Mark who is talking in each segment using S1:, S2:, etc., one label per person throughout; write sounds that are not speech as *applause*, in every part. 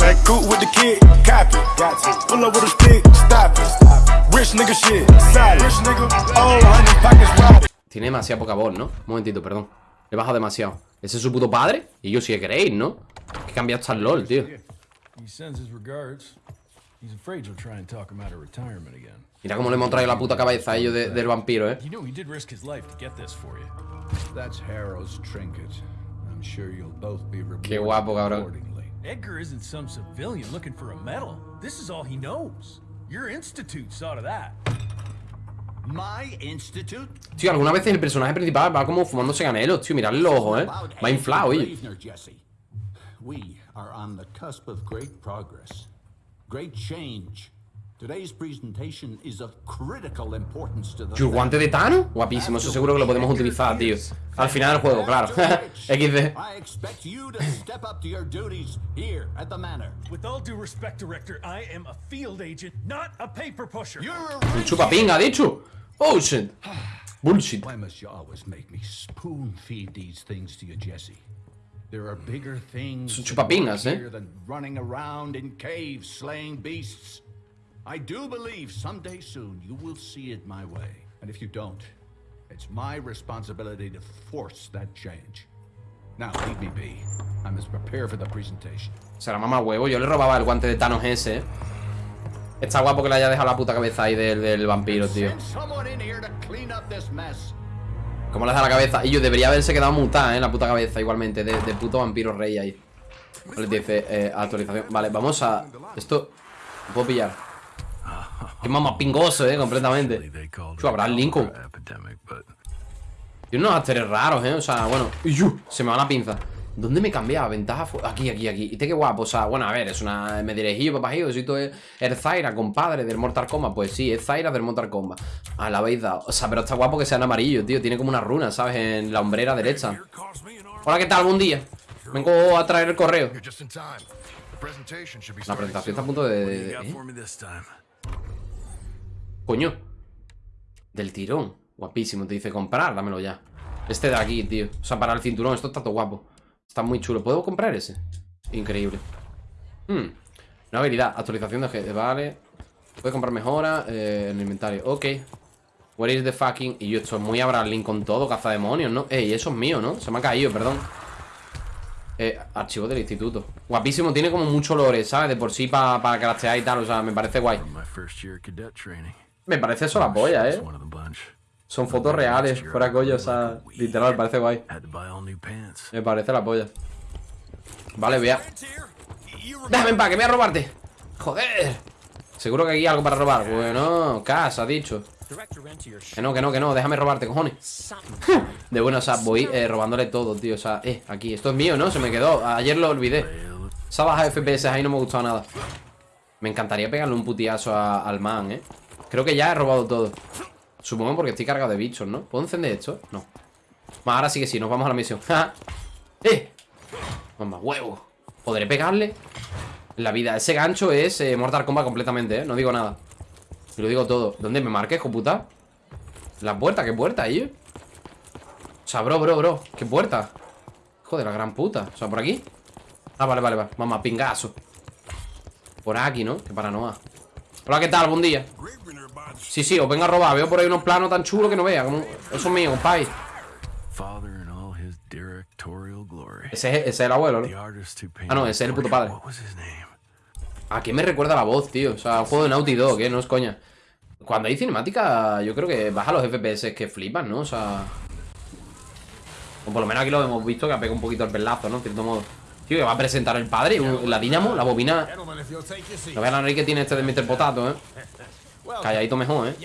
S1: Back cool with the kid, copy. Pull up with a stick, stop it. Rich nigga shit, solid. Rich nigga, oh, honey, pockets wide.
S2: Tiene demasiada poca voz, ¿no? Un momentito, perdón. Le he bajado demasiado. ¿Ese es su puto padre? Y yo si queréis, ¿no? Que cambiado hasta el LOL, tío.
S3: He sends his regards. He's afraid you'll try and talk him out of retirement again.
S2: Mira cómo le hemos traído la puta cabeza a ellos de- del vampiro, ¿eh?
S3: You know he did risk his life to get this for you.
S4: That's Harrow's trinket. I'm sure you'll both be rewarded
S2: Qué guapo, cabrón.
S4: accordingly.
S3: Edgar isn't some civilian looking for a medal. This is all he knows. Your institute saw to that.
S5: My institute?
S2: Tío, algunas veces el personaje principal va como fumándose canelos, tío. Mirad los ojos, ¿eh? Va inflado,
S5: Jesse. We are on the cusp of great progress, great change. Today's presentation is of critical importance to the
S2: Tío, el guante de Thanos. Guapísimo, eso seguro que lo podemos utilizar, tío. Al final del juego, claro. XD. *laughs*
S5: I expect you to step up to your duties here at the manor.
S3: With all due respect, Director, I am a field agent, not a paper pusher.
S5: You're a
S2: Un chupapinga, dicho. Oh, shit. *sighs* Bullshit.
S4: Why must you always make me spoon feed these things to you, Jesse? There are bigger things
S2: Son
S4: to
S2: chupapingas,
S4: work
S2: eh?
S4: here than running around in caves slaying beasts.
S5: I do believe someday soon you will see it my way.
S4: And if you don't, it's my responsibility to force that change. Now, leave me be. I must prepare for the presentation.
S2: Será mamá huevo. Yo le robaba el guante de Thanos ese, ¿eh? Está guapo que le haya dejado la puta cabeza ahí del, del vampiro, tío. Como le da la cabeza. Y yo debería haberse quedado mutada, ¿eh? La puta cabeza, igualmente. De, de puto vampiro rey ahí. Le dice, eh, actualización. Vale, vamos a. Esto. ¿Lo puedo pillar? Qué mamá pingoso, ¿eh? Completamente. Tío, Abraham Lincoln. Tiene unos asteres raros, ¿eh? O sea, bueno. Se me va la pinza. ¿Dónde me cambiaba? Ventaja fu- Aquí, aquí, aquí. Y te qué guapo. O sea, bueno, a ver, es una. Me dirigí, papajío. Si tú es el Zaira, compadre, del Mortal Kombat. Pues sí, es Zaira del Mortal Kombat. Ah, la habéis dado. O sea, pero está guapo que sea en amarillo, tío. Tiene como una runa, ¿sabes? En la hombrera derecha. Hola, ¿qué tal? Buen día. Vengo a traer el correo. La presentación está a punto de. de- de-
S3: Got
S2: ¿eh?
S3: for me this time.
S2: Coño. Del tirón. Guapísimo. Te dice comprar, dámelo ya. Este de aquí, tío. O sea, para el cinturón. Esto está todo guapo. Está muy chulo. ¿Puedo comprar ese? Increíble. Hmm. Una habilidad. Actualización de G. Vale. Puedes comprar mejora eh, en el inventario. Ok. Where is the fucking... Y yo esto es muy Abraham Lincoln todo. Cazademonios, ¿no? Ey, eso es mío, ¿no? Se me ha caído, perdón. Eh, archivo del instituto. Guapísimo. Tiene como mucho lore, ¿sabes? De por sí para pa y tal. O sea, me parece guay. Me parece eso la polla, ¿eh? Son fotos reales, fuera coño, o sea, literal, parece guay. Me parece la polla. Vale, voy a... Déjame en paz, que voy a robarte. Joder. Seguro que aquí hay algo para robar. Bueno, casa, dicho. Que no, que no, que no, déjame robarte, cojones. *laughs* De bueno, o sea, voy eh, robándole todo, tío. O sea, eh, aquí, esto es mío, ¿no? Se me quedó. Ayer lo olvidé. Esa baja de FPS ahí no me ha gustado nada. Me encantaría pegarle un putiazo a- al man, ¿eh? Creo que ya he robado todo. Supongo porque estoy cargado de bichos, ¿no? ¿Puedo encender esto? No. Bueno, ahora sí que sí, nos vamos a la misión. *laughs* ¡Eh! Mamá, huevo. ¿Podré pegarle? La vida, ese gancho es eh, Mortal Kombat completamente, ¿eh? No digo nada. Y lo digo todo. ¿Dónde me marques, hijo puta? La puerta, ¿qué puerta, ahí? O sea, bro, bro, bro. ¿Qué puerta? Joder, la gran puta. O sea, ¿por aquí? Ah, vale, vale, vale. Mamá, pingazo. Por aquí, ¿no? Qué paranoia. Hola, ¿qué tal? Buen día. Sí, sí, os vengo a robar. Veo por ahí unos planos tan chulos que no vea. Como... Eso es mío,
S3: glory.
S2: Ese es, ese es el abuelo, ¿no? Ah, no, ese es el puto padre. ¿A qué me recuerda la voz, tío? O sea, un juego de Naughty Dog, ¿eh? No es coña. Cuando hay cinemática, yo creo que baja los FPS que flipan, ¿no? O sea... O por lo menos aquí lo hemos visto que ha pegado un poquito el pelazo, ¿no? En cierto modo. Tío, que va a presentar el padre, la Dynamo, la bobina... No vean la nariz que tiene este de Mr. Potato, ¿eh? Calladito mejor, ¿eh?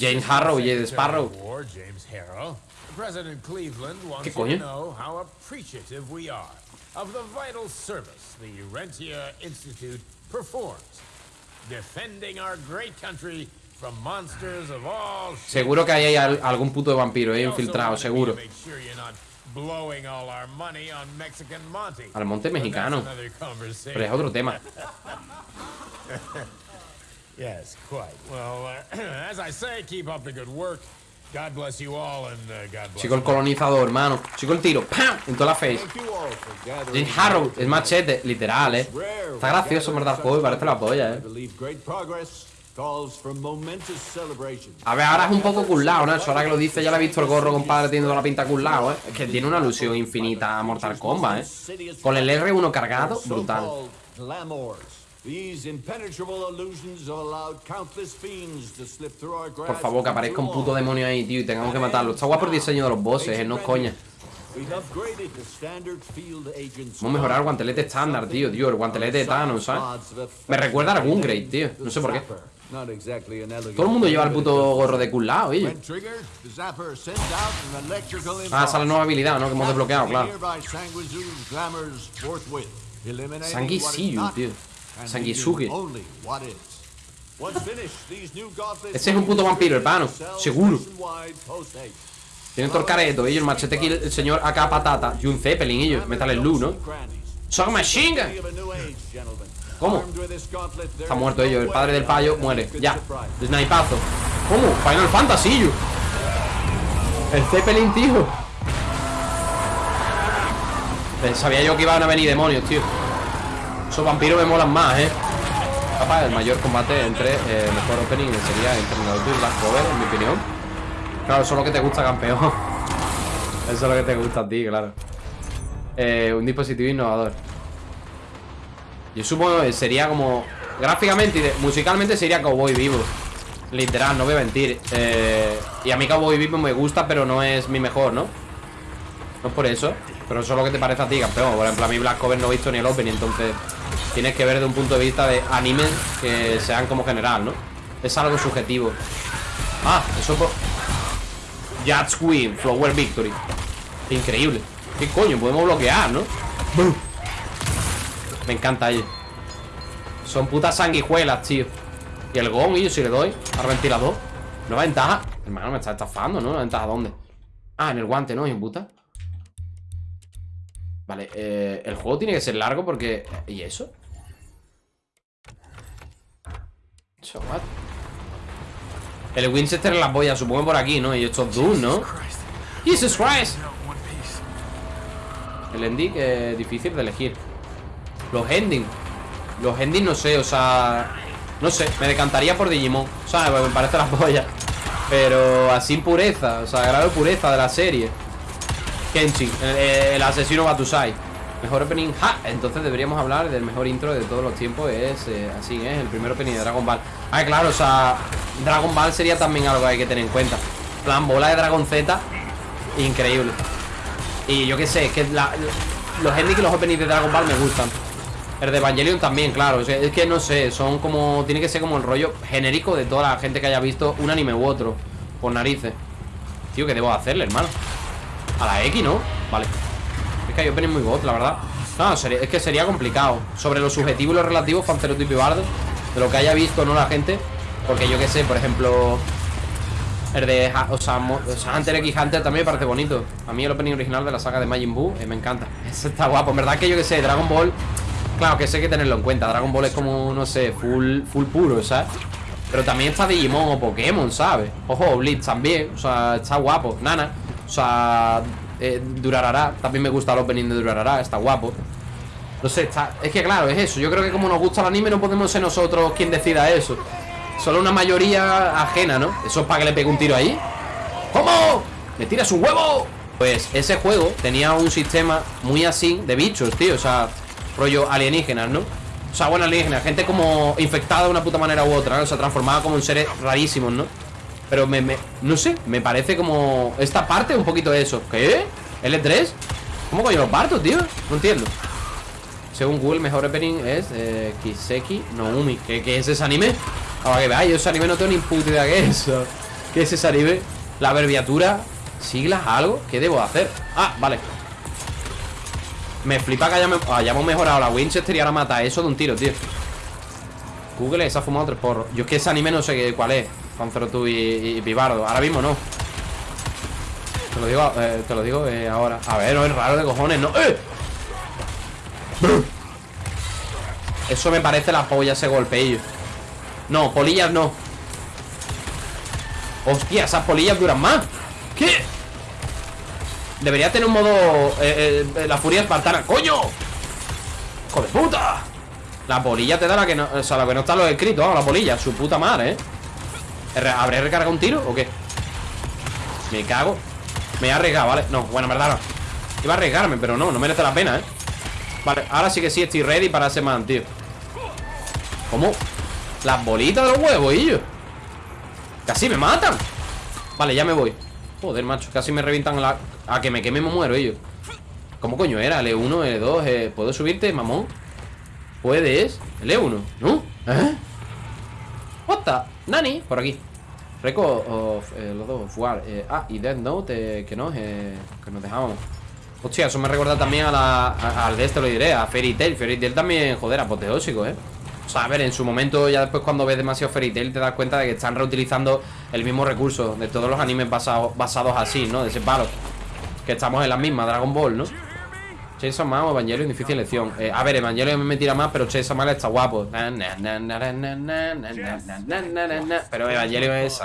S2: James Harrow y Ed Sparrow.
S6: James wants
S2: ¿Qué coño?
S6: of the vital service the Institute performs, defending our great country from monsters of all.
S2: Seguro que ahí hay al- algún puto de vampiro, ¿eh? Infiltrado, seguro. Al monte mexicano. Pero es otro tema. *laughs*
S6: Yes, quite. Well, uh, *clears throat* as I say, keep up the good work. God bless you all and uh, God bless
S2: Chico el colonizador, hermano. Chico el tiro. ¡Pam! En toda la face. James Harrow, es machete, literal, eh. Está gracioso, en verdad, el juego y parece la polla, eh. A ver, ahora es un poco culado, ¿no? Eso ahora que lo dice, ya le he visto el gorro, compadre, teniendo la pinta culado, ¿eh? Es que tiene una alusión infinita a Mortal Kombat, ¿eh? Con el R1 cargado, brutal. Por favor, que aparezca un puto demonio ahí, tío, y tengamos que matarlo. Está guapo el diseño de los bosses, eh, no es coña. Vamos a mejorar el guantelete estándar, tío, tío, el guantelete de Thanos, ¿sabes? Me recuerda a Gungrave, tío, no sé por qué. Todo el mundo lleva el puto gorro de culado, oye. Ah, esa es la nueva habilidad, ¿no? Que hemos desbloqueado, claro.
S5: Not
S2: tío.
S5: gauntlets
S2: Ese es un puto vampiro, hermano, seguro. Tiene todo el careto, ellos, el machete aquí, el señor AK Patata y un Zeppelin, ellos, Metal Slug, ¿no? Son Machine ¿Cómo? Está muerto ellos, el padre del payo muere, ya. Snipazo. ¿Cómo? Final Fantasy, yo. El Zeppelin, tío. Eh, Sabía yo que iban a venir demonios, tío. Esos vampiros me molan más, eh. Capaz, el mayor combate entre eh, mejor opening sería Naruto y Black Cover, en mi opinión. Claro, eso es lo que te gusta, campeón. *laughs* Eso es lo que te gusta a ti, claro. Eh, un dispositivo innovador. Yo supongo que sería como. Gráficamente y musicalmente sería Cowboy Vivo. Literal, no voy a mentir. Eh, y a mí Cowboy Vivo me gusta, pero no es mi mejor, ¿no? No es por eso. Pero eso es lo que te parece a ti, campeón. Por ejemplo, a mí Black Cover no he visto ni el Open, y entonces tienes que ver de un punto de vista de animes que sean como general, ¿no? Es algo subjetivo. Ah, eso por. Judge Queen, Flower Victory. Increíble. ¿Qué coño? Podemos bloquear, ¿no? Me encanta ello. Son putas sanguijuelas, tío. Y el gong, y yo si le doy al ventilador. Nueva ventaja. Hermano, me está estafando, ¿no? ¿Nueva ventaja dónde? Ah, en el guante, ¿no? Hijo de puta. Vale, eh, el juego tiene que ser largo porque... ¿Y eso? So what? El Winchester en las boyas, supongo por aquí, ¿no? Y estos Doom, ¿no? Jesus Christ El ending es difícil de elegir Los ending. Los ending no sé, o sea No sé, me decantaría por Digimon ¿Sabes? Porque me parece la polla Pero así pureza, o sea, grado de pureza de la serie. Kenshin, el, el asesino Batusai Mejor opening, ja, entonces deberíamos hablar del mejor intro de todos los tiempos Es, eh, así es, el primer opening de Dragon Ball. Ah, claro, o sea, Dragon Ball sería también algo que hay que tener en cuenta. Plan, bola de Dragon Z Increíble. Y yo qué sé, es que la- los endings y los openings de Dragon Ball me gustan El de Evangelion también, claro. Es que no sé, son como, tiene que ser como el rollo genérico de toda la gente que haya visto un anime u otro Por narices. Tío, ¿qué debo hacerle, hermano? A la X, ¿no? Vale. Es que hay opening muy bot, la verdad. No, sería- es que sería complicado. Sobre lo subjetivo y lo relativo, Fanceroto y Pibardo De lo que haya visto, ¿no? La gente. Porque yo qué sé, por ejemplo El de o sea, Hunter x Hunter también me parece bonito. A mí el opening original de la saga de Majin Buu eh, Me encanta. *laughs* Ese está guapo. En verdad que yo que sé, Dragon Ball Claro que sé que tenerlo en cuenta Dragon Ball es como, no sé, full, full puro, ¿sabes? Pero también está Digimon o Pokémon, ¿sabes? Ojo, Blitz también, o sea, está guapo Nana, o sea, eh, Durarara También me gusta el opening de Durarara, está guapo No sé, está... Es que claro, es eso Yo creo que como nos gusta el anime no podemos ser nosotros quien decida eso Solo una mayoría ajena, ¿no? Eso es para que le pegue un tiro ahí ¿Cómo? ¿Me tiras un huevo? Pues ese juego tenía un sistema muy así de bichos, tío O sea, rollo alienígenas, ¿no? O sea, bueno, alienígenas, gente como infectada de una puta manera u otra. O sea, transformada como en seres rarísimos, ¿no? Pero me, me- no sé, me parece como esta parte un poquito de eso ¿Qué? ¿L3? ¿Cómo coño lo parto, tío? No entiendo Según Google, mejor opening es eh, Kiseki no Umi ¿Qué, es ese anime? Ahora que veáis, yo ese anime no tengo ni puta idea qué es ¿Qué es ese anime? La abreviatura ¿Siglas? ¿Algo? ¿Qué debo hacer? Ah, vale Me flipa que hayamos, mejorado. La Winchester y ahora mata eso de un tiro, tío. Google se ha fumado tres porros. Yo es que ese anime no sé cuál es. Panzerotu y, y, Pibardo Ahora mismo no. Te lo digo, eh, te lo digo eh, ahora. A ver, no es raro de cojones, ¿no? ¡Eh! Eso me parece la polla ese golpeillo. No, polillas no. Hostia, esas polillas duran más. ¿Qué? Debería tener un modo eh, eh, La furia espartana ¡Coño! ¡Hijo de puta! La polilla te da la que no O sea, la que no está lo escrito vamos, la polilla Su puta madre, ¿eh? ¿Habré recargado un tiro o qué? Me cago Me he arriesgado, ¿vale? No, bueno, en verdad no Iba a arriesgarme, pero no, no merece la pena, ¿eh? Vale, ahora sí que sí estoy ready para ese man, tío ¿Cómo? Las bolitas de los huevos, y yo Casi me matan Vale, ya me voy Joder, macho, casi me revientan la... A que me queme me muero, ellos ¿Cómo coño era? L1, L2 eh, ¿Puedo subirte, mamón? ¿Puedes? L1, ¿no? ¿Eh? What the? Nani, por aquí Record of eh, los dos War eh, Ah, y Death Note, eh, que no, eh, que nos dejamos Hostia, eso me recuerda también a la, al de este lo diré, a Fairy Tail Fairy Tail también, joder, apoteósico, eh o sea, a ver, en su momento, ya después cuando ves demasiado Fairy Tail, te das cuenta de que están reutilizando el mismo recurso de todos los animes basados, basados así, ¿no? De ese palo. Que estamos en la misma, Dragon Ball, ¿no? Chainsaw Man o Evangelion, difícil elección. A ver, Evangelion me tira más, pero Chainsaw Man está guapo. Pero Evangelion es...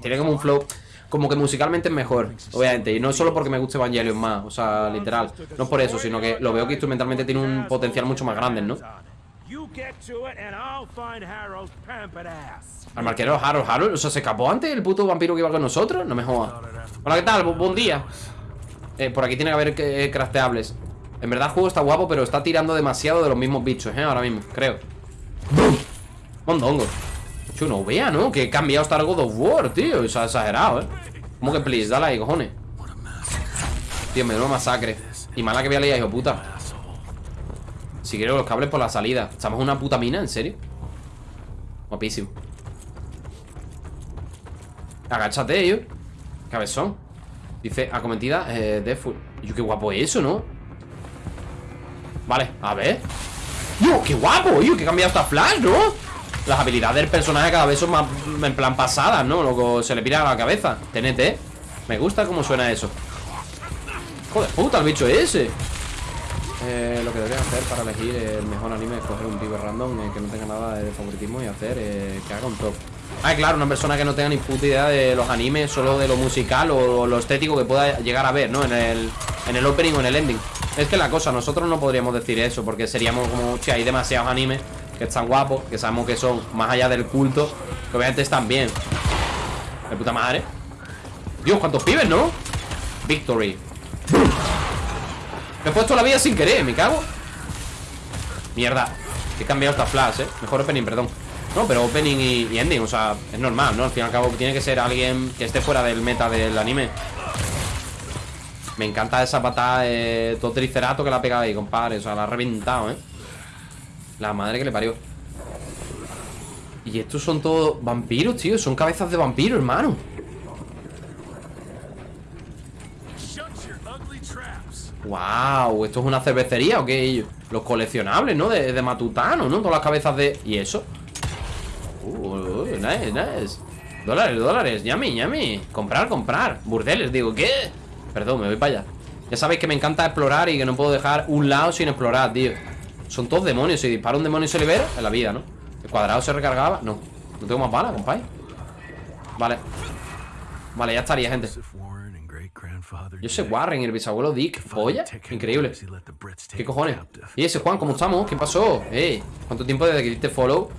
S2: Tiene como un flow como que musicalmente es mejor, obviamente Y no solo porque me guste Evangelion más, o sea, literal No es por eso, sino que lo veo que instrumentalmente tiene un potencial mucho más grande, ¿no? Al marquero Harold, Harold, o sea, ¿se escapó antes el puto vampiro que iba con nosotros? No me jodas Hola, ¿qué tal? Bu- buen día eh, Por aquí tiene que haber eh, crafteables En verdad el juego está guapo, pero está tirando demasiado de los mismos bichos, ¿eh? Ahora mismo, creo ¡Bum! Mondongo Yo no vea, ¿no? Que he cambiado hasta el God of War, tío O sea, exagerado, ¿eh? ¿Cómo que please? Dale ahí, cojones Tío, me una masacre Y mala que voy a liar, hijo puta Si quiero los cables por la salida ¿Estamos en una puta mina? ¿En serio? Guapísimo Agáchate, yo Cabezón Dice, acometida, eh, Deadpool Yo, qué guapo es eso, ¿no? Vale, a ver Yo, qué guapo, yo, que he cambiado hasta Flash, ¿no? Las habilidades del personaje cada vez son más en plan pasadas, ¿no? Luego se le pira a la cabeza TNT Me gusta cómo suena eso Joder, puta, el bicho ese eh, lo que deberías hacer para elegir el mejor anime es coger un pibe random eh, que no tenga nada de favoritismo y hacer eh, que haga un top. Ah, claro, una persona que no tenga ni puta idea de los animes, solo de lo musical o lo estético que pueda llegar a ver, ¿no? En el, en el opening o en el ending. Es que la cosa, nosotros no podríamos decir eso porque seríamos como, che, hay demasiados animes que están guapos, que sabemos que son más allá del culto, que obviamente están bien. De puta madre. Dios, cuántos pibes, ¿no? Victory. Me he puesto la vida sin querer, me cago Mierda He cambiado esta flash, eh Mejor opening, perdón No, pero opening y, ending, o sea, es normal, ¿no? Al fin y al cabo tiene que ser alguien que esté fuera del meta del anime Me encanta esa patada de todo tricerato que la ha pegado ahí, compadre O sea, la ha reventado, ¿eh? La madre que le parió Y estos son todos vampiros, tío Son cabezas de vampiro, hermano. Wow, ¿esto es una cervecería o qué? Los coleccionables, ¿no? De, de Matutano, ¿no? Todas las cabezas de... ¿Y eso? Uh, nice, nice Dólares, dólares, yummy, yummy Comprar, comprar Burdeles, digo, ¿qué? Perdón, me voy para allá Ya sabéis que me encanta explorar y que no puedo dejar un lado sin explorar, tío Son todos demonios Si dispara un demonio y se libera, en la vida, ¿no? ¿El cuadrado se recargaba? No No tengo más balas, compadre Vale Vale, ya estaría, gente Yo sé Warren, el bisabuelo Dick Polla, increíble ¿Qué cojones? ¿Y ese Juan, cómo estamos? ¿Qué pasó? Ey, ¿cuánto tiempo desde que diste follow?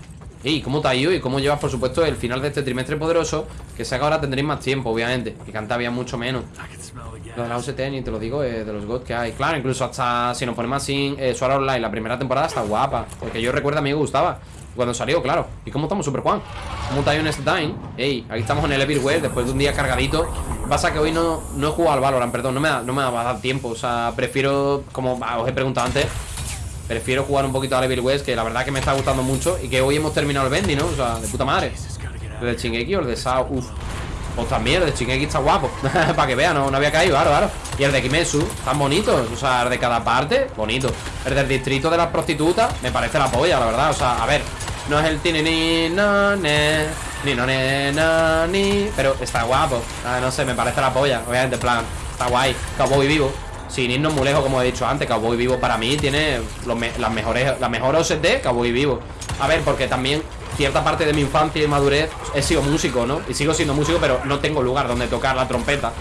S2: Ey, ¿cómo te ha ido? Y cómo llevas, por supuesto, el final de este trimestre poderoso Que sé que ahora tendréis más tiempo, obviamente Que había mucho menos Lo de la UCT, ni te lo digo, eh, de los God que hay Claro, incluso hasta si nos ponemos así eh, Online, la primera temporada está guapa Porque yo recuerdo, a mí me gustaba Cuando salió, claro ¿Y cómo estamos, Super Juan? ¿Cómo ido en este time? Ey, aquí estamos en el Everywhere Después de un día cargadito Pasa que hoy no, no he jugado al Valorant, perdón No me, no me va a dar tiempo O sea, prefiero, como ah, os he preguntado antes Prefiero jugar un poquito a Evil West Que la verdad que me está gustando mucho Y que hoy hemos terminado el Bendy, ¿no? O sea, de puta madre ¿El de Shingeki o el de Sao? Uf También, el de Shingeki está guapo *laughs* Para que vean, no, no había caído, claro, claro. Y el de Kimetsu, tan bonitos O sea, el de cada parte, bonito. El del distrito de las prostitutas Me parece la polla, la verdad O sea, a ver No es el tini ni no ne Ni no ne no ni Pero está guapo ah, No sé, me parece la polla Obviamente, en plan Está guay. Cowboy vivo sin irnos muy lejos, como he dicho antes, Cowboy Vivo para mí tiene los me- las mejores, la mejor OST, Cowboy Vivo. A ver, porque también cierta parte de mi infancia y madurez he sido músico, ¿no? Y sigo siendo músico, pero no tengo lugar donde tocar la trompeta.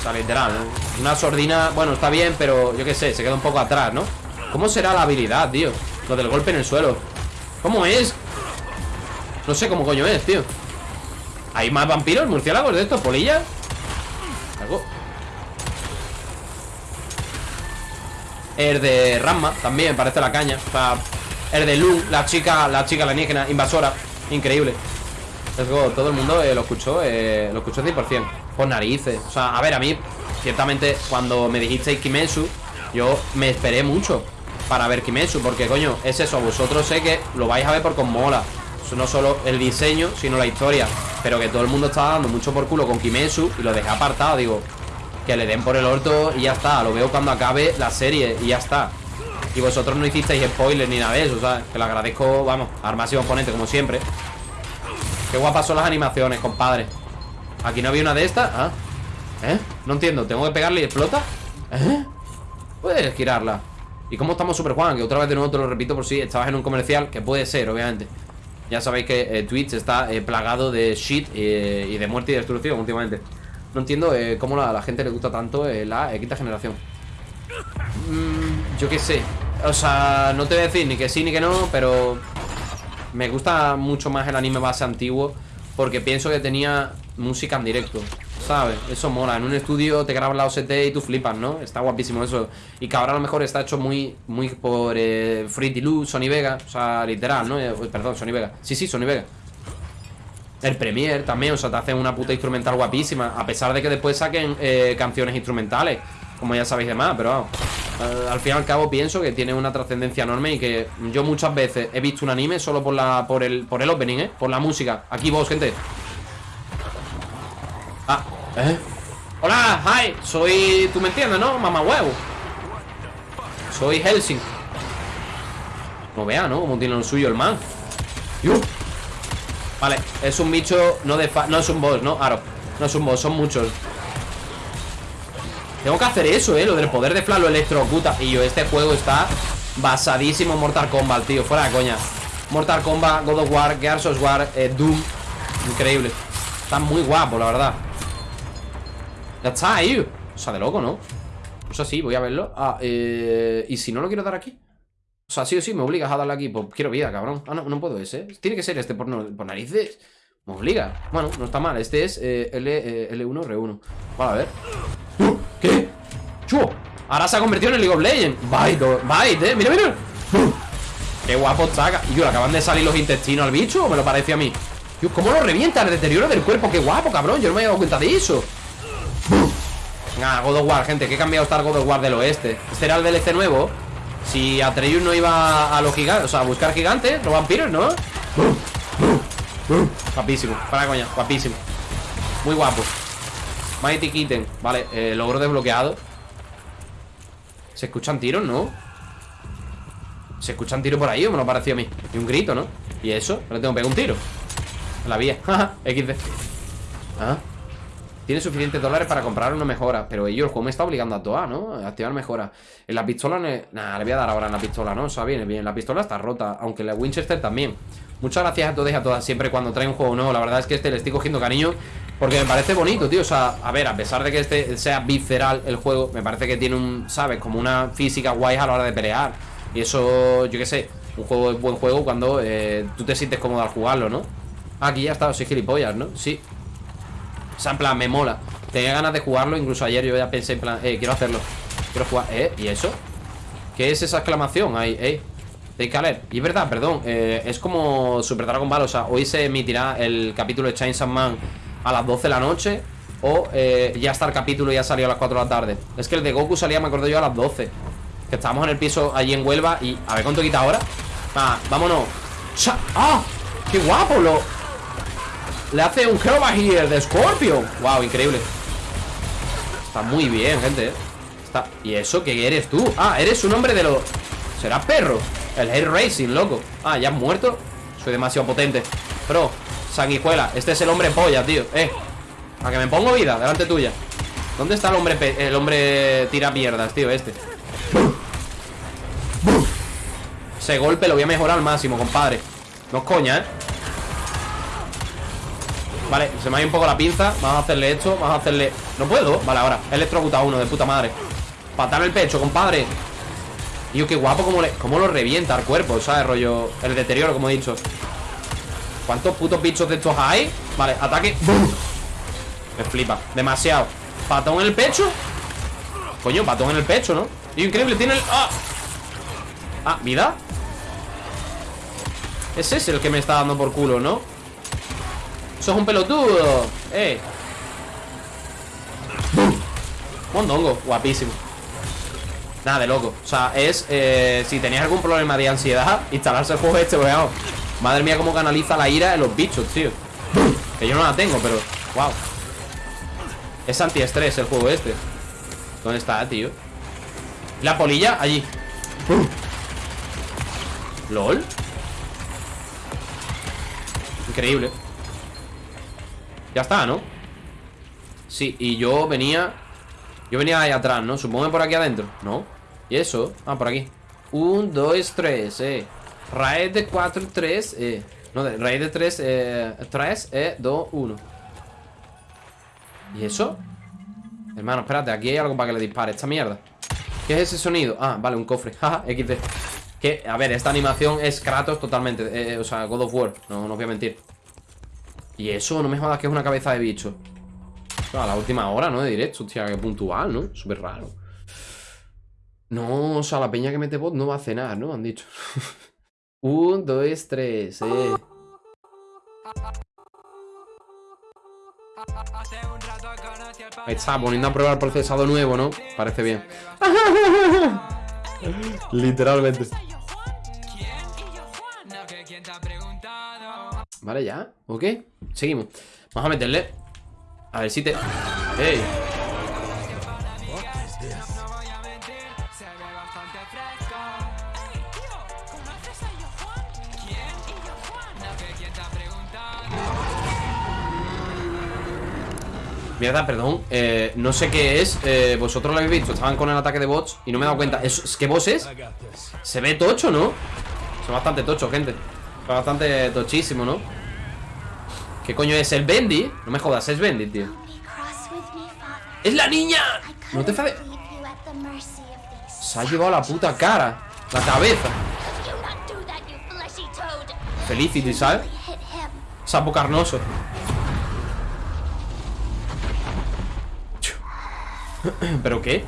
S2: O sea, literal. Una sordina, bueno, está bien, pero yo qué sé, se queda un poco atrás, ¿no? ¿Cómo será la habilidad, tío? Lo del golpe en el suelo. ¿Cómo es? No sé cómo coño es, tío. ¿Hay más vampiros, murciélagos de estos, polillas? Algo. El de Ramma también parece la caña. O sea, el de Lu, la chica, la chica alienígena, invasora. Increíble. Let's go. Todo el mundo eh, lo escuchó, eh, lo escuchó 100%. Por narices. O sea, a ver, a mí, ciertamente, cuando me dijisteis Kimetsu, yo me esperé mucho para ver Kimetsu. Porque, coño, es eso. Vosotros sé que lo vais a ver porque os mola. No solo el diseño, sino la historia. Pero que todo el mundo estaba dando mucho por culo con Kimetsu y lo dejé apartado. Digo, que le den por el orto y ya está. Lo veo cuando acabe la serie y ya está. Y vosotros no hicisteis spoilers ni nada de eso, ¿sabes? Que lo agradezco, vamos, al máximo ponente, como siempre. Qué guapas son las animaciones, compadre. Aquí no había una de estas. Ah. ¿Eh? No entiendo. ¿Tengo que pegarle y explota? ¿Eh? Puedes girarla. ¿Y cómo estamos, Super Juan? Que otra vez de nuevo te lo repito por si estabas en un comercial, que puede ser, obviamente. Ya sabéis que eh, Twitch está eh, plagado de shit eh, y de muerte y destrucción últimamente. No entiendo cómo a la gente le gusta tanto la quinta generación. Mm, yo qué sé. O sea, no te voy a decir ni que sí ni que no, pero me gusta mucho más el anime base antiguo porque pienso que tenía música en directo. ¿Sabes? Eso mola. En un estudio te grabas la OST y tú flipas, ¿no? Está guapísimo eso. Y que ahora a lo mejor está hecho muy, muy por eh, Sony Vega. O sea, literal, ¿no? Eh, perdón, Sony Vega. Sí, sí, Sony Vega. El Premiere también, o sea, te hacen una puta instrumental guapísima. A pesar de que después saquen eh, canciones instrumentales, como ya sabéis demás, pero vamos. eh, al fin y al cabo pienso que tiene una trascendencia enorme y que yo muchas veces he visto un anime solo por la por el por el opening, ¿eh? Por la música. Aquí vos, gente. Ah, ¿eh? Hola, hi, soy... ¿Tú me entiendes, no? Mamá huevo. Soy Helsing. No vea, ¿no? Como tiene lo suyo el man. ¡Yu! Vale, es un bicho no de fa No es un boss, ¿no? Aro No es un boss, son muchos Tengo que hacer eso, ¿eh? Lo del poder de Flash lo electrocuta Y yo, este juego está basadísimo en Mortal Kombat, tío. Fuera de coña. Mortal Kombat, God of War, Gears of War, eh, Doom. Increíble. Está muy guapo, la verdad. Ya está ahí. O sea, de loco, ¿no? Pues así, voy a verlo. Ah, eh... ¿Y si no lo quiero dar aquí? O sea, sí o sí me obligas a darle aquí. Pues quiero vida, cabrón. Ah, no, no puedo ese Tiene que ser este por, por narices. Me obliga. Bueno, no está mal. Este es eh, L, eh, L1, R1 Vale, a ver. ¡Uh! ¿Qué? ¡Chu! Ahora se ha convertido en el League of Legends Bite, bite, eh Mira, mira. Qué guapo saca Y yo, ¿le acaban de salir los intestinos al bicho? ¿O me lo parece a mí? Tío, ¿cómo lo revienta? El deterioro del cuerpo Qué guapo, cabrón Yo no me había dado cuenta de eso Ah, God of War, gente, que cambiado está el God of War del oeste. Este era el DLC nuevo. Si Atreus no iba a los gigantes, o sea, a buscar gigantes, los vampiros, ¿no? Guapísimo, para coña, guapísimo. Muy guapo. Mighty Kitten, vale, eh, logro desbloqueado. Se escuchan tiros, ¿no? Se escuchan tiros por ahí, o me lo pareció a mí. Y un grito, ¿no? Y eso, le tengo que pegar un tiro. En la vía, *laughs* XD. Ah. Tiene suficientes dólares para comprar una mejora Pero ellos, el juego me está obligando a toa, ¿no? A activar mejora En la pistola, nah, le voy a dar ahora en la pistola, ¿no? O sea, viene bien, la pistola está rota Aunque la Winchester también Muchas gracias a todos y a todas Siempre cuando trae un juego nuevo La verdad es que este le estoy cogiendo cariño Porque me parece bonito, tío O sea, a ver, a pesar de que este sea visceral el juego Me parece que tiene un, ¿sabes? Como una física guay a la hora de pelear Y eso, yo qué sé Un juego es buen juego cuando eh, tú te sientes cómodo al jugarlo, ¿no? Aquí ya está, soy gilipollas, ¿no? Sí, o sea, en plan, me mola Tenía ganas de jugarlo, incluso ayer yo ya pensé en plan Eh, quiero hacerlo Quiero jugar, ¿eh? ¿Y eso? ¿Qué es esa exclamación ahí? Eh, A leer. Y es verdad, perdón eh, Es como Super Dragon Ball O sea, hoy se emitirá el capítulo de Chainsaw Man A las 12 de la noche O eh, ya está el capítulo y ya salió a las 4 de la tarde Es que el de Goku salía, me acuerdo yo, a las 12 Que estábamos en el piso allí en Huelva Y a ver cuánto quita ahora Ah, vámonos ¡Ah! ¡Qué guapo! Lo, le hace un Hero Here de Scorpion. Wow, increíble. Está muy bien, gente. ¿eh? Está... ¿Y eso qué eres tú? Ah, eres un hombre de los... ¿Será perro? El Air Racing, loco. Ah, ¿ya has muerto? Soy demasiado potente. Bro, sanguijuela. Este es el hombre polla, tío. Eh. A que me pongo vida, delante tuya. ¿Dónde está el hombre el hombre tira mierdas, tío, este? Ese golpe lo voy a mejorar al máximo, compadre. No es coña, ¿eh? Vale, se me ha ido un poco la pinza Vamos a hacerle esto, vamos a hacerle... No puedo, vale, ahora Electrocuta uno, de puta madre Patar el pecho, compadre Tío, qué guapo como, le, cómo lo revienta al cuerpo ¿Sabes? Rollo, el deterioro, como he dicho ¿Cuántos putos bichos de estos hay? Vale, ataque Me flipa, demasiado Patón en el pecho Coño, patón en el pecho, ¿no? Tío, increíble, tiene el... ¡Ah! Ah, ¿vida? Ese es el que me está dando por culo, ¿no? Eso es un pelotudo Eh Mondongo, guapísimo Nada de loco. O sea, es eh, Si tenías algún problema de ansiedad Instalarse el juego este, vamos Madre mía, cómo canaliza la ira de los bichos, tío. Que yo no la tengo, pero Wow Es antiestrés el juego este. ¿Dónde está, tío? La polilla, allí. ¿Lol? Increíble. Ya está, ¿no? Sí, y yo venía Yo venía ahí atrás, ¿no? Supongo que por aquí adentro. ¿No? ¿Y eso? Ah, por aquí. Un, dos, tres, eh. Raíz de 4, 3, eh. No, de, raíz de 3, eh 3, eh 2, 1 ¿Y eso? Hermano, espérate, aquí hay algo para que le dispare Esta mierda. ¿Qué es ese sonido? Ah, vale, un cofre. *laughs* Jaja, XD Que, a ver, esta animación es Kratos totalmente eh, O sea, God of War. No, no voy a mentir. Y eso, no me jodas que es una cabeza de bicho A la última hora, ¿no? De directo Hostia, qué puntual, ¿no? Súper raro No, o sea, la peña que mete bot no va a cenar, ¿no? Han dicho *laughs* Un, dos, tres, eh Ahí está, poniendo a prueba el procesado nuevo, ¿no? Parece bien *laughs* Literalmente Vale, ya, ok Seguimos Vamos a meterle A ver si te... ¡Ey! Mierda, perdón eh, No sé qué es eh, Vosotros lo habéis visto Estaban con el ataque de bots Y no me he dado cuenta ¿Es, es qué boss es? Se ve tocho, ¿no? Son bastante tocho, gente Son bastante tochísimo, ¿no? ¿Qué coño es? ¿El Bendy? No me jodas, es Bendy, tío ¡Es la niña! No te fades Se ha llevado la puta cara La cabeza Felicity, ¿sabes? Sapo carnoso ¿Pero qué?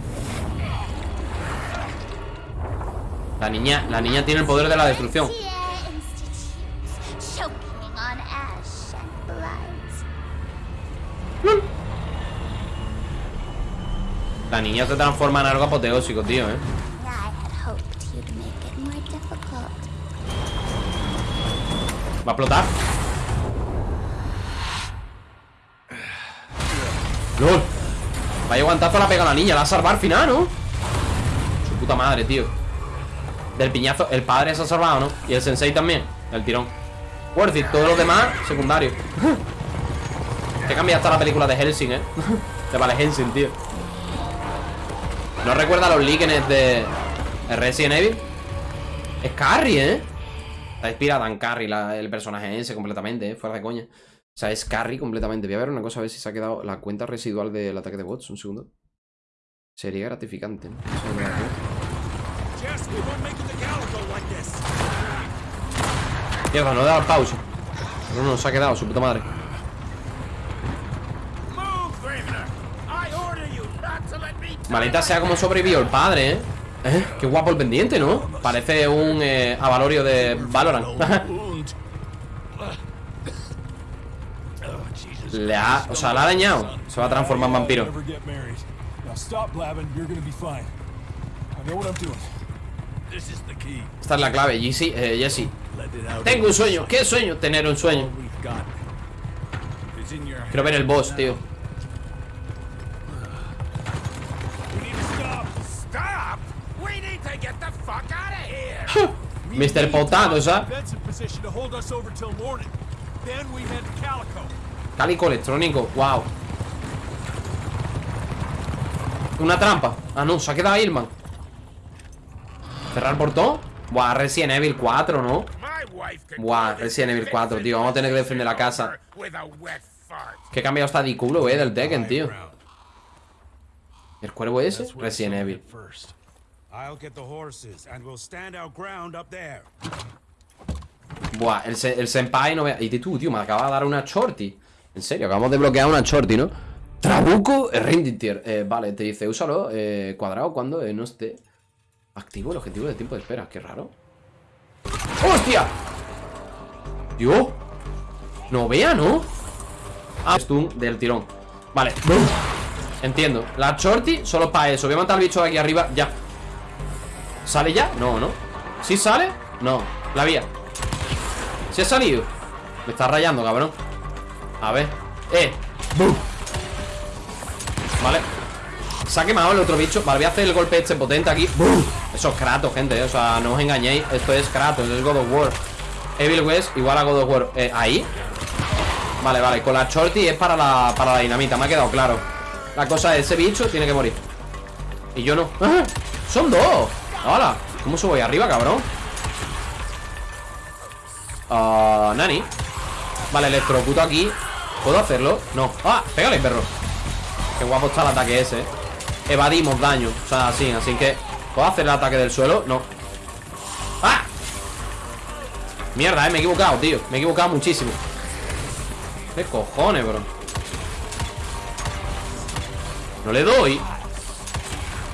S2: La niña, la niña tiene el poder de la destrucción La niña se transforma en algo apoteósico, tío, ¿eh? Va a explotar ¡Lol! Vaya guantazo la pega a la niña La ha salvado al final, ¿no? Su puta madre, tío Del piñazo El padre se ha salvado, ¿no? Y el sensei también El tirón Worth it Todos los demás, secundarios *laughs* Que cambia hasta la película de Helsing, ¿eh? *laughs* De Vale Helsing, tío No recuerda los líquenes de Resident Evil Es Carrie, ¿eh? Está inspirada en Carrie la, El personaje ese completamente, ¿eh? Fuera de coña o sea, es carry completamente. Voy a ver una cosa, a ver si se ha quedado la cuenta residual del ataque de bots. Un segundo. Sería gratificante, ¿no? Mierda, no he dado pausa. No, no, se ha quedado, su puta madre. Malita sea como sobrevivió el padre, ¿eh? ¿eh? Qué guapo el pendiente, ¿no? Parece un eh, avalorio de Valorant. *laughs* Le ha... O sea, la ha dañado Se va a transformar en vampiro Esta es la clave, Jesse, eh, Jesse Tengo un sueño ¿Qué sueño? Tener un sueño Quiero ver el boss, tío Mr. Potato, ¿sabes? Cálico electrónico, wow Una trampa Ah, no, se ha quedado Irman Cerrar el portón Buah, Resident Evil 4, ¿no? Buah, Resident Evil 4, tío. Vamos a tener que defender la casa. Que he cambiado hasta de culo, eh, del Tekken, tío. ¿El cuervo ese? Resident Evil.
S7: I'll get the horses and we'll stand our ground up there.
S2: Buah, el, se- el senpai no vea. Y tú, tío, me acaba de dar una shorty. En serio, acabamos de bloquear una shorty, ¿no? Trabuco Rinditier. Eh, vale, te dice, úsalo eh, cuadrado cuando eh, no esté activo el objetivo de tiempo de espera. Qué raro. ¡Hostia! Dios. No vea, ¿no? Ah, stun del tirón. Vale. Entiendo. La shorty solo para eso. Voy a matar al bicho de aquí arriba. Ya. ¿Sale ya? No, ¿no? ¿Sí sale? No. La vía. ¿Se ha salido? Me está rayando, cabrón A ver ¡Eh! ¡Bum! Vale Se ha quemado el otro bicho Vale, voy a hacer el golpe este potente aquí ¡Bum! Eso es Kratos, gente, eh. O sea, no os engañéis Esto es Kratos, es God of War Evil West igual a God of War eh, ¿Ahí? Vale, vale Con la shorty es para la, para la dinamita Me ha quedado claro La cosa es, ese bicho tiene que morir Y yo no ¡Ah! ¡Son dos! ¡Hala! ¿Cómo subo ahí arriba, cabrón? Ah, Nani Vale, electrocuto aquí ¿Puedo hacerlo? No ¡Ah! Pégale, perro Qué guapo está el ataque ese eh. Evadimos daño O sea, así Así que ¿Puedo hacer el ataque del suelo? No ¡Ah! Mierda, eh Me he equivocado, tío Me he equivocado muchísimo ¿Qué cojones, bro? No le doy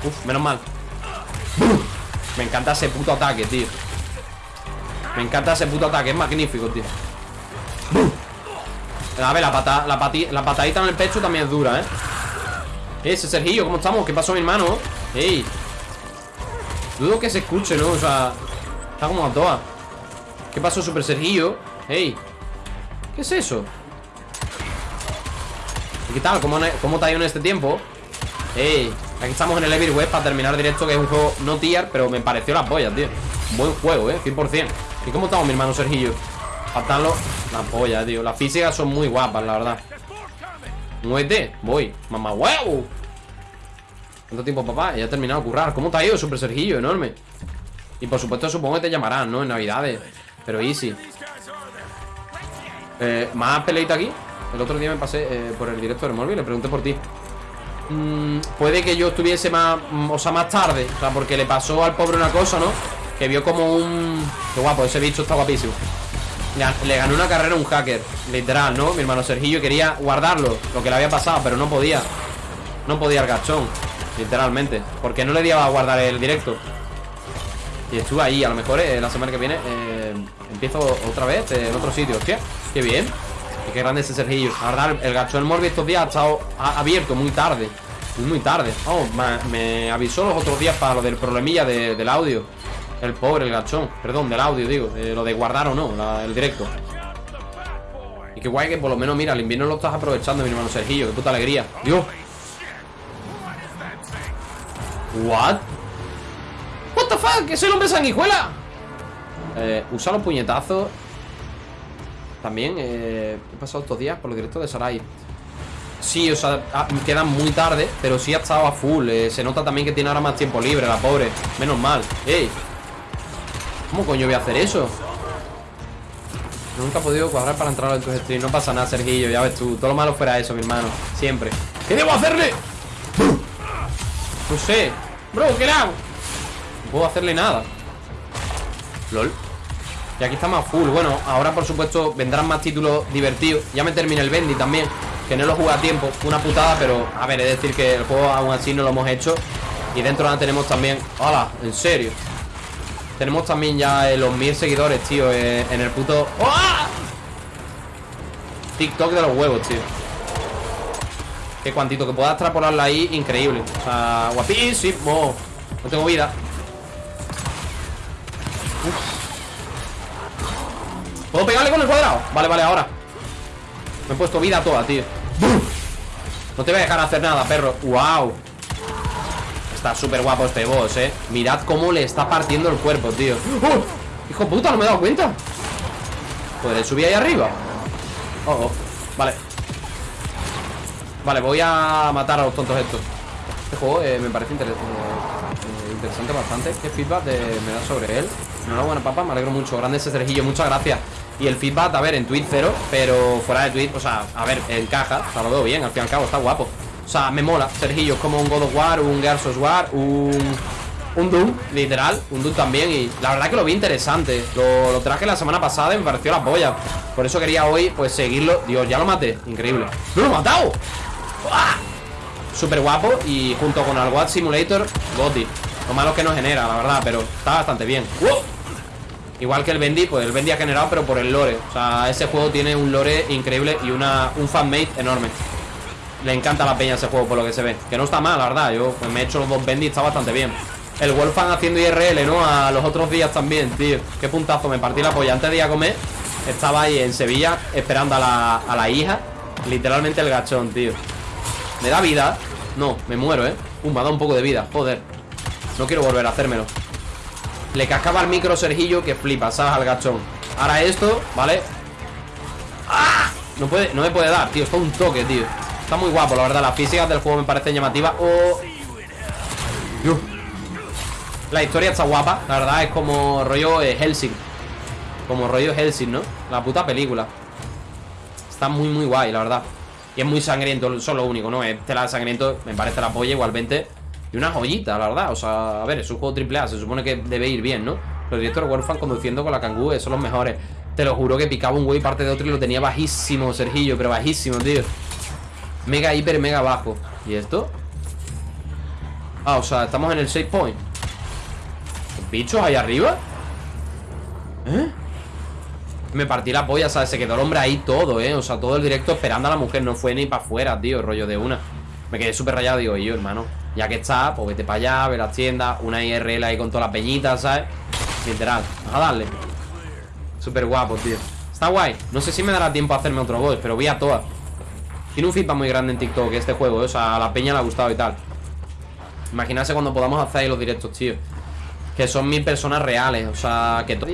S2: Uf, menos mal Me encanta ese puto ataque, tío me encanta ese puto ataque, es magnífico, tío A ver, la, pata, la, pati, la patadita en el pecho también es dura, ¿eh? Ese Sergillo, ¿cómo estamos? ¿Qué pasó, mi hermano? ¡Ey! Dudo que se escuche, ¿no? O sea, está como a todas ¿Qué pasó, Super Sergillo? ¡Ey! ¿Qué es eso? ¿Y qué tal? ¿Cómo, cómo te ha ido en este tiempo? ¡Ey! Aquí estamos en el Evil West para terminar directo Que es un juego no tier, pero me pareció las pollas, tío. Buen juego, eh, 100% ¿Y cómo estamos, mi hermano Sergillo? Faltanlo La polla, tío. Las físicas son muy guapas, la verdad. Muévete, voy. Mamá, huevo. ¿Cuánto tiempo, papá? Ya he terminado de currar. ¿Cómo te ha ido, Super Sergillo? Enorme. Y por supuesto supongo que te llamarán, ¿no? En Navidades. Pero easy. Eh, ¿Más peleita aquí? El otro día me pasé eh, por el directo del móvil le pregunté por ti mm, Puede que yo estuviese más mm, O sea, más tarde O sea, porque le pasó al pobre una cosa, ¿no? Que vio como un... Guapo, ese bicho está guapísimo. Le, ganó una carrera a un hacker Literal, ¿no? Mi hermano Sergillo quería guardarlo Lo que le había pasado, pero no podía. No podía el gachón Literalmente Porque no le dio a guardar el directo. Y estuve ahí, a lo mejor eh, la semana que viene eh, Empiezo otra vez eh, en otro sitio. Hostia, qué bien y Qué grande ese Sergillo. La verdad, el gachón Morbi estos días ha estado abierto muy tarde Muy, muy tarde. Oh, me, avisó los otros días para lo del problemilla de, del audio. El pobre, el gachón. Perdón, del audio, digo. Eh, Lo de guardar o no, el directo. Y qué guay que por lo menos, mira El invierno lo estás aprovechando, mi hermano Sergillo. Qué puta alegría. Dios. What? What the fuck, ¿es el hombre sanguijuela? Eh, usa los puñetazos También, eh, He pasado estos días por los directos de Sarai. Sí, o sea, ah, quedan muy tarde Pero sí ha estado a full. Eh, Se nota también que tiene ahora más tiempo libre, la pobre. Menos mal, ey ¿Cómo coño voy a hacer eso? Nunca he podido cuadrar para entrar en tus streams No pasa nada, Sergillo, ya ves tú. Todo lo malo fuera eso, mi hermano. Siempre. ¿Qué debo hacerle? No sé. Bro, ¿qué le hago? No puedo hacerle nada. LOL Y aquí estamos a full Bueno, ahora por supuesto vendrán más títulos divertidos Ya me terminé el Bendy también Que no lo jugué a tiempo Una putada, pero a ver, es decir que el juego aún así no lo hemos hecho Y dentro ahora tenemos también ¡Hala! ¿En serio? Tenemos también ya eh, los mil seguidores, tío eh, En el puto... ¡Oh! TikTok de los huevos, tío Qué cuantito que pueda extrapolarla ahí Increíble O sea, guapísimo No tengo vida Uf. ¿Puedo pegarle con el cuadrado? Vale, vale, ahora. Me he puesto vida toda, tío. No te voy a dejar hacer nada, perro. ¡Wow! Está súper guapo este boss, eh. Mirad cómo le está partiendo el cuerpo, tío. ¡Oh! Hijo puta, no me he dado cuenta. ¿Podré subir ahí arriba? Oh, oh, vale. Vale, voy a matar a los tontos estos. Este juego eh, me parece eh, interesante bastante. ¿Qué feedback de- me da sobre él? Enhorabuena, papá, me alegro mucho. Grande ese Sergillo, muchas gracias Y el feedback, a ver, en tweet cero Pero fuera de tweet, o sea, a ver, encaja O sea, lo veo bien, al fin y al cabo, está guapo O sea, me mola Sergillo es como un God of War, un Gears War Un... Un Doom, literal, un Doom también Y la verdad que lo vi interesante Lo, lo traje la semana pasada y me pareció la polla Por eso quería hoy, pues, seguirlo Dios, ya lo maté, increíble ¡No lo he matado! ¡Uah! Súper guapo y junto con el Watt Simulator, Gotti. Lo malo que no genera, la verdad, pero está bastante bien. ¡Wow! Igual que el Bendy, pues el Bendy ha generado, pero por el lore. O sea, ese juego tiene un lore increíble y una, un fanmate enorme. Le encanta la peña ese juego, por lo que se ve. Que no está mal, la verdad. Yo pues, me he hecho los dos Bendy, está bastante bien. El Wolfan haciendo IRL, ¿no? A los otros días también, tío. Qué puntazo, me partí la polla. Antes de ir a comer, estaba ahí en Sevilla esperando a la, a la hija. Literalmente el gachón, tío. ¿Me da vida? No, me muero, ¿eh? Uh, me ha dado un poco de vida, joder No quiero volver a hacérmelo Le cascaba el micro Sergillo que flipa, ¿sabes? Al gachón Ahora esto, ¿vale? ¡Ah! No, puede, no me puede dar, tío, está un toque, tío Está muy guapo, la verdad Las físicas del juego me parecen llamativas Oh. La historia está guapa La verdad es como rollo eh, Helsing Como rollo Helsing, ¿no? La puta película Está muy, muy guay, la verdad Y es muy sangriento, eso es lo único, ¿no? Es tela de sangriento, me parece la polla igualmente Y una joyita, la verdad O sea, a ver, es un juego triple A Se supone que debe ir bien, ¿no? Los directores Warfan conduciendo con la Kangoo Son los mejores Te lo juro que picaba un güey parte de otro Y lo tenía bajísimo, Sergillo Pero bajísimo, tío Mega, hiper, mega bajo ¿Y esto? Ah, o sea, estamos en el save point ¿Bichos ahí arriba? ¿Eh? Me partí la polla, ¿sabes? Se quedó el hombre ahí todo, ¿eh? O sea, todo el directo esperando a la mujer No fue ni para afuera, tío, rollo de una Me quedé súper rayado, digo, y yo, hermano Ya que está, pues vete para allá, ve las tiendas Una IRL ahí con todas las peñitas, ¿sabes? Literal, a darle. Súper guapo, tío. Está guay, no sé si me dará tiempo a hacerme otro voz Pero voy a todas. Tiene un feedback muy grande en TikTok este juego, ¿eh? O sea, a la peña le ha gustado y tal. Imaginarse cuando podamos hacer ahí los directos, tío. Que son mil personas reales O sea, que todo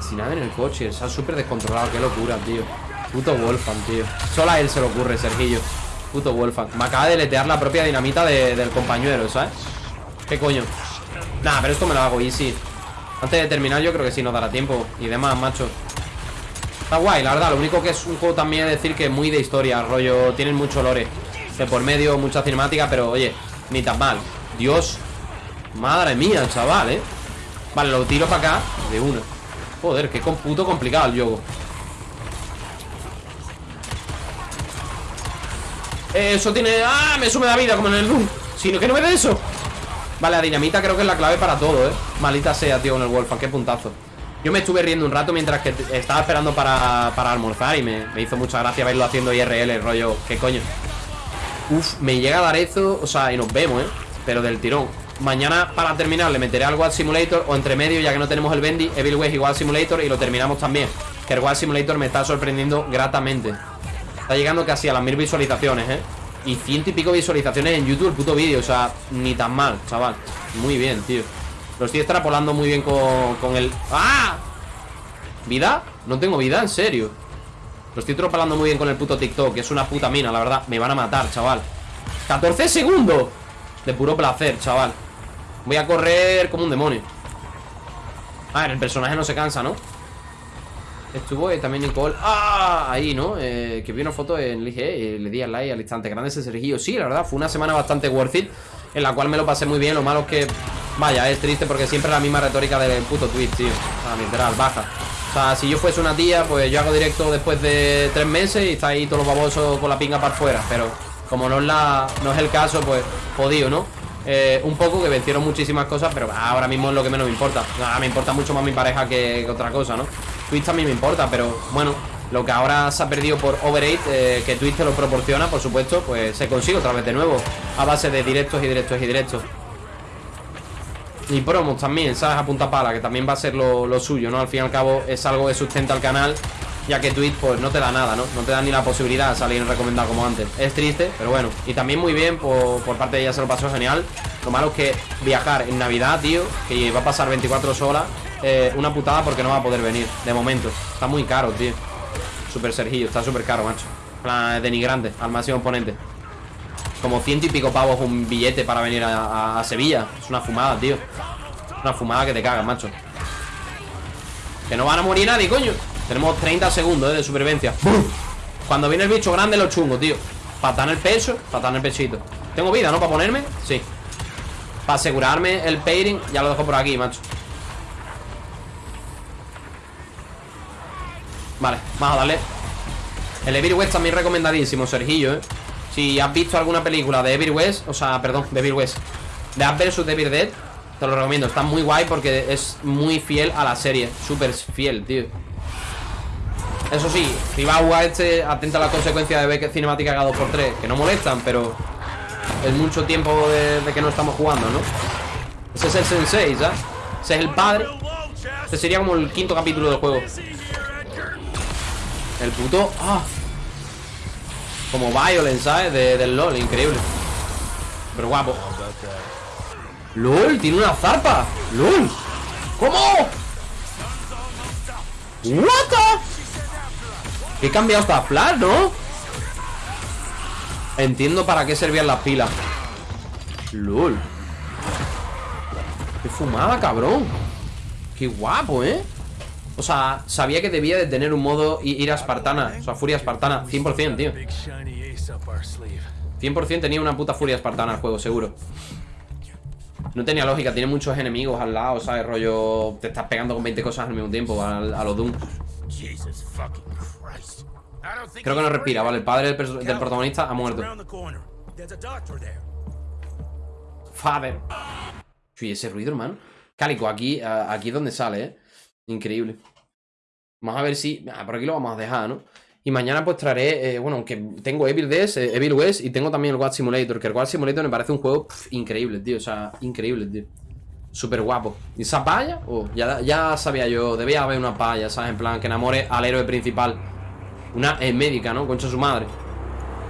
S2: sin nada en el coche, está súper descontrolado, qué locura, tío. Puto Wolfan, tío. Solo a él se le ocurre, Sergillo Puto Wolfan Me acaba de letear la propia dinamita de- del compañero, ¿sabes? ¿Qué coño? Nah, pero esto me lo hago easy. Antes de terminar yo creo que sí nos dará tiempo Y demás, macho. Está guay, la verdad Lo único que es un juego también es decir que es muy de historia Rollo, tienen mucho lore. De por medio, mucha cinemática Pero oye, ni tan mal. Dios Madre mía, chaval, ¿eh? Vale, lo tiro para acá De una. Joder, qué puto complicado el juego Eso tiene... ¡Ah! Me sume la vida como en el Doom Si no, que no me dé eso Vale, la dinamita creo que es la clave para todo, ¿eh? Malita sea, tío, con el Wolfan Qué puntazo Yo me estuve riendo un rato mientras que estaba esperando para, para almorzar Y me, me hizo mucha gracia verlo haciendo IRL Rollo, ¿qué coño? Uf, me llega a dar eso O sea, y nos vemos, ¿eh? Pero del tirón Mañana para terminar le meteré al Wild Simulator O entre medio, ya que no tenemos el Bendy Evil West y Wild Simulator Y lo terminamos también Que el Wild Simulator me está sorprendiendo gratamente Está llegando casi a las mil visualizaciones, ¿eh? Y ciento y pico visualizaciones en YouTube el puto vídeo O sea, ni tan mal, chaval Muy bien, tío Lo estoy extrapolando muy bien con, con el... ¡Ah! ¿Vida? No tengo vida, en serio Lo estoy extrapolando muy bien con el puto TikTok es una puta mina, la verdad Me van a matar, chaval 14 segundos De puro placer, chaval Voy a correr como un demonio A ver, el personaje no se cansa, ¿no? Estuvo eh, también Nicole ¡Ah! Ahí, ¿no? Eh, que vi una foto en LG y le di al like al instante Grande ese Sergio Sí, la verdad, fue una semana bastante worth it En la cual me lo pasé muy bien Lo malo es que, vaya, es triste porque siempre la misma retórica del puto Twitch, tío O sea, literal, baja O sea, si yo fuese una tía, pues yo hago directo después de tres meses Y está ahí todos los babosos con la pinga para afuera Pero como no es, la, no es el caso, pues jodido, ¿no? Eh, un poco que vencieron muchísimas cosas Pero ahora mismo es lo que menos me importa Nada, me importa mucho más mi pareja que otra cosa, ¿no? Twitch también me importa, pero bueno Lo que ahora se ha perdido por Overate eh, Que Twitch te lo proporciona, por supuesto Pues se consigue otra vez de nuevo A base de directos y directos y directos y promos también, ¿sabes? A punta pala, que también va a ser lo, suyo, ¿no? Al fin y al cabo es algo que sustenta el canal Ya que Twitch pues no te da nada, ¿no? No te da ni la posibilidad de salir en recomendado como antes Es triste, pero bueno Y también muy bien, por, por parte de ella se lo pasó genial Lo malo es que viajar en Navidad, tío Que va a pasar 24 horas eh, Una putada porque no va a poder venir De momento, está muy caro, tío Super Sergillo, está súper caro, macho plan, denigrante, al máximo oponente Como ciento y pico pavos un billete para venir a, Sevilla. Es una fumada, tío. Una fumada que te cagas, macho. Que no van a morir nadie, coño. Tenemos 30 segundos eh, de supervivencia. Cuando viene el bicho grande, lo chungo, tío. Patar el pecho, patar el pechito. Tengo vida, ¿no? Para ponerme. Sí. Para asegurarme el pairing, ya lo dejo por aquí, macho. Vale, vamos a darle. El Evil West también recomendadísimo, Sergillo, ¿eh? Si has visto alguna película de Evil West, o sea, perdón, de Evil West, de Up vs Dead, te lo recomiendo. Está muy guay porque es muy fiel a la serie. Súper fiel, tío. Eso sí, si vas a este, atenta a las consecuencias de ver cinemática cada 2x3, que no molestan, pero es mucho tiempo de, de que no estamos jugando, ¿no? Ese es el sensei, ¿sabes? Ese es el padre. Este sería como el quinto capítulo del juego. El puto... ¡Ah! Como Violence, ¿sabes? De- del LOL, increíble. Pero guapo. ¡LOL! Tiene una zarpa. ¡LOL! ¿Cómo? ¿What the? He cambiado hasta Flash, ¿no? Entiendo para qué servían las pilas. LOL. Qué fumada, cabrón. Qué guapo, ¿eh? O sea, sabía que debía de tener un modo i- ira espartana O sea, furia espartana 100%, tío
S3: Big shiny ace up our sleeve.
S2: 100% tenía una puta furia espartana el juego, seguro No tenía lógica, tiene muchos enemigos al lado, ¿sabes? Rollo, te estás pegando con 20 cosas al mismo tiempo A, a los Doom Creo que no respira, ¿vale? El padre del, protagonista ha muerto
S7: a.
S2: Father Uy, ese ruido, hermano Cálico, aquí, a- aquí es donde sale, ¿eh? Increíble Vamos a ver si... ah, por aquí lo vamos a dejar, ¿no? Y mañana pues traeré, eh, bueno, aunque tengo Evil Dead, eh, Evil West y tengo también el Watch Simulator, que el Watch Simulator me parece un juego increíble, tío, o sea, increíble, tío. Súper guapo. ¿Y esa palla? Oh, ya, ya sabía yo, debía haber una palla, ¿sabes? En plan, que enamore al héroe principal. Una eh, médica, ¿no? Concha su madre.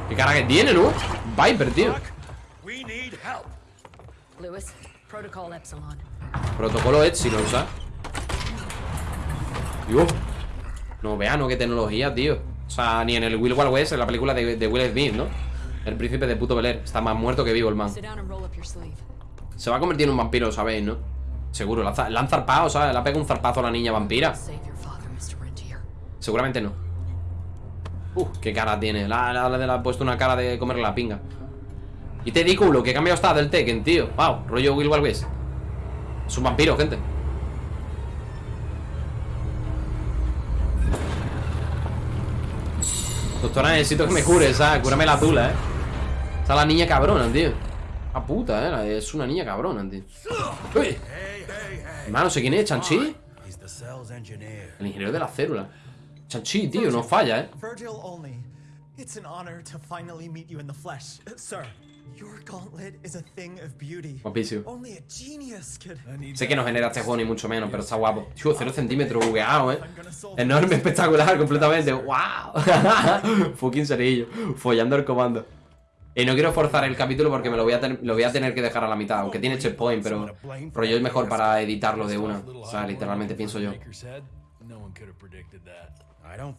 S2: ¿Qué cara que tiene, no? Viper, tío. Protocolo Epsilon, ¿sabes? Dios. No vea, no, qué tecnología, tío. O sea, ni en el Will Wild West, en la película de, de Will Smith, ¿no? El príncipe de puto Bel Air. Está más muerto que vivo el man. Se va a convertir en un vampiro, sabéis, ¿no? Seguro. La, la han zarpado, ¿sabes? Le ha pegado un zarpazo a la niña vampira. Seguramente no. Uh, qué cara tiene. La, la, la- le ha puesto una cara de comerle la pinga. Y te digo lo que cambiado está del Tekken, tío. Wow, rollo Will Wild West. Es un vampiro, gente. Doctora, necesito que me cure, ¿sabes? Cúrame la tula, ¿eh? Está la niña cabrona, tío. La puta, ¿eh? Es una niña cabrona, tío. ¡Uy! Hermano, ¿sé quién es? ¿Chanchi? El ingeniero de la célula. Chanchi, tío, no falla, ¿eh?
S8: Virgil only. Honor to finally meet flesh. Sir, your gauntlet is a thing of beauty.
S2: Guapísimo.
S8: Only a genius could.
S2: Sé que no genera este juego ni mucho menos, pero está guapo. Tío, 0 centímetros bugueado, ¿eh? Enorme, espectacular, completamente. ¡Wow! *laughs* Fucking cerillo. Follando el comando. Y no quiero forzar el capítulo porque me lo voy, a ten- lo voy a tener que dejar a la mitad, aunque tiene checkpoint, pero rollo es mejor para editarlo de una. O sea, literalmente pienso yo.
S7: Habano.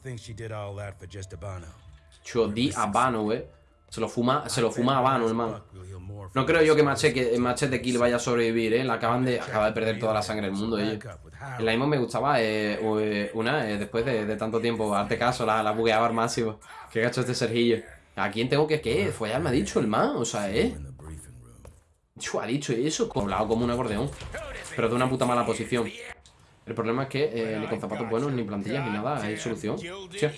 S2: Chuo, di a Vano, eh. Se lo fuma, se lo fuma a Vano, hermano. No creo yo que Machete, Machete Kill vaya a sobrevivir, eh. La acaban de, acaba de perder toda la sangre del mundo, ellos. En la misma me gustaba eh, eh, una, eh, después de, de tanto tiempo, darte caso, la, la bugueaba al máximo. Qué gacho este Sergillo. ¿A quién tengo que qué? Follar me ha dicho el man, o sea, eh. Ha dicho eso, hablado como un acordeón. Pero de una puta mala posición. El problema es que eh, ni con zapatos buenos, ni plantillas, ni nada, hay solución. Hostia,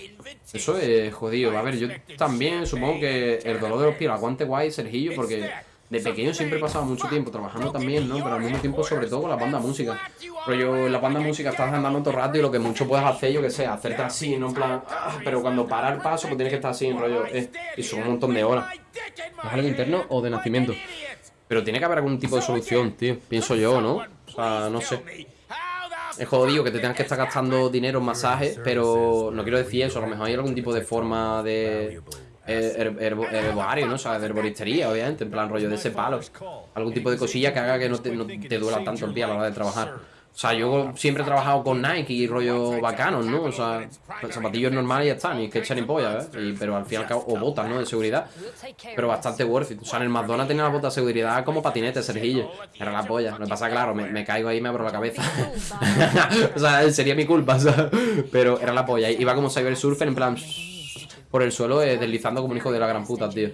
S2: eso es jodido. A ver, yo también supongo que el dolor de los pies aguante guay, Sergillo, porque de pequeño siempre he pasado mucho tiempo trabajando también, ¿no? Pero al mismo tiempo, sobre todo con la banda música. Pero yo en la banda música estás andando todo el rato y lo que mucho puedes hacer, yo que sé, hacerte así, ¿no? En plan, ah, pero cuando para el paso, pues tienes que estar así, en rollo, eh, y son un montón de horas. ¿Es algo interno o de nacimiento? Pero tiene que haber algún tipo de solución, tío. Pienso yo, ¿no? O sea, no sé. Es jodido que te tengas que estar gastando dinero en masajes, pero no quiero decir eso. A lo mejor hay algún tipo de forma de eh, her- herbo- herbario, ¿no? O sea, de herboristería, obviamente, en plan rollo de ese palo. Algún tipo de cosilla que haga que no te, no te duela tanto el pie a la hora de trabajar. O sea, yo siempre he trabajado con Nike y rollo bacanos, ¿no? O sea, zapatillos normales y ya está, ni que echar ni polla, ¿eh? Y- pero al fin y al cabo, o botas, ¿no? De seguridad. Pero bastante worth it. O sea, en el McDonald's tenía las botas de seguridad como patinetes, Sergillo. Era la polla. Lo que pasa, claro, me, me caigo ahí y me abro la cabeza. *laughs* o sea, sería mi culpa, *laughs* ¿sabes? Pero era la polla. Iba como Cyber Surfer en plan por el suelo eh, deslizando como un hijo de la gran puta, tío.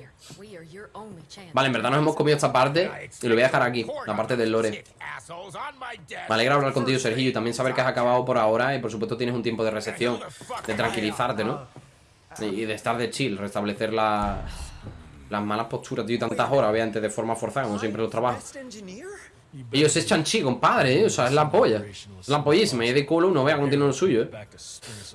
S2: Vale, en verdad nos hemos comido esta parte y lo voy a dejar aquí, la parte del lore. Me alegra hablar contigo, Sergio, y también saber que has acabado por ahora y por supuesto tienes un tiempo de recepción, de tranquilizarte, ¿no? Y de estar de chill, restablecer la- las malas posturas, tío, y tantas horas, obviamente, de forma forzada, como siempre los trabajos. Ellos es chanchi, compadre, ¿eh? O sea, es la polla. Es la pollísima, y de culo uno vea cómo tiene lo suyo, ¿eh?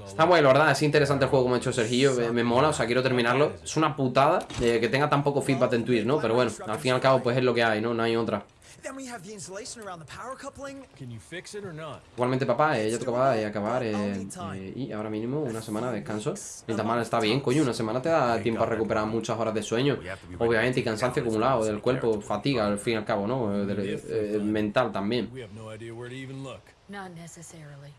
S2: Está bueno, la verdad, es interesante el juego como ha hecho Sergio, me, me mola, o sea, quiero terminarlo. Es una putada eh, que tenga tan poco feedback en Twitch, ¿no? Pero bueno, al fin y al cabo, pues es lo que hay, ¿no? No hay otra.
S8: Then we have the insulation around the power coupling.
S3: Can you fix it or not?
S2: Igualmente, papá, eh, ya tocaba de acabar eh, eh, y ahora mínimo una semana de descanso. Ni tan mal está bien, coño, una semana te da tiempo a recuperar muchas horas de sueño. Obviamente, y cansancio acumulado del cuerpo, fatiga, al fin y al cabo, ¿no? Eh, del- eh, mental también.
S3: We have no idea where to even look.
S9: Not necessarily.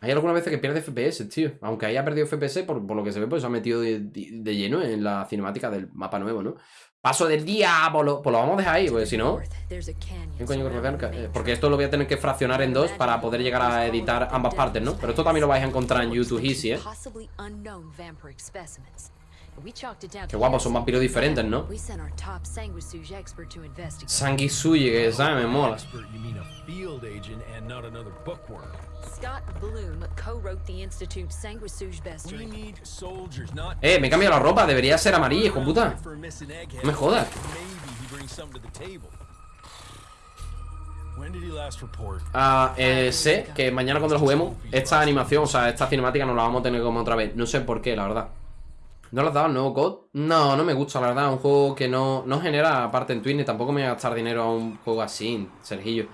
S2: Hay algunas veces que pierde FPS, tío. Aunque haya perdido FPS, por, por lo que se ve, pues se ha metido de, de- de lleno en la cinemática del mapa nuevo, ¿no? Paso del diablo. Pues lo vamos a dejar ahí, porque si no... Eh, Porque esto lo voy a tener que fraccionar en dos para poder llegar a editar ambas partes, ¿no? Pero esto también lo vais a encontrar en YouTube Easy, ¿eh? Qué guapos, son vampiros diferentes, ¿no? Sanguisuyi, que sabe, me mola. Eh, me he cambiado la ropa, debería ser amarilla, hijo puta. No me jodas. Ah, eh, sé que mañana cuando lo juguemos, esta animación, o sea, esta cinemática no la vamos a tener como otra vez. No sé por qué, la verdad. ¿No le has dado el nuevo COD? No, no me gusta, la verdad. Un juego que no, no genera parte en Twitch, ni tampoco me voy a gastar dinero a un juego así, Sergillo.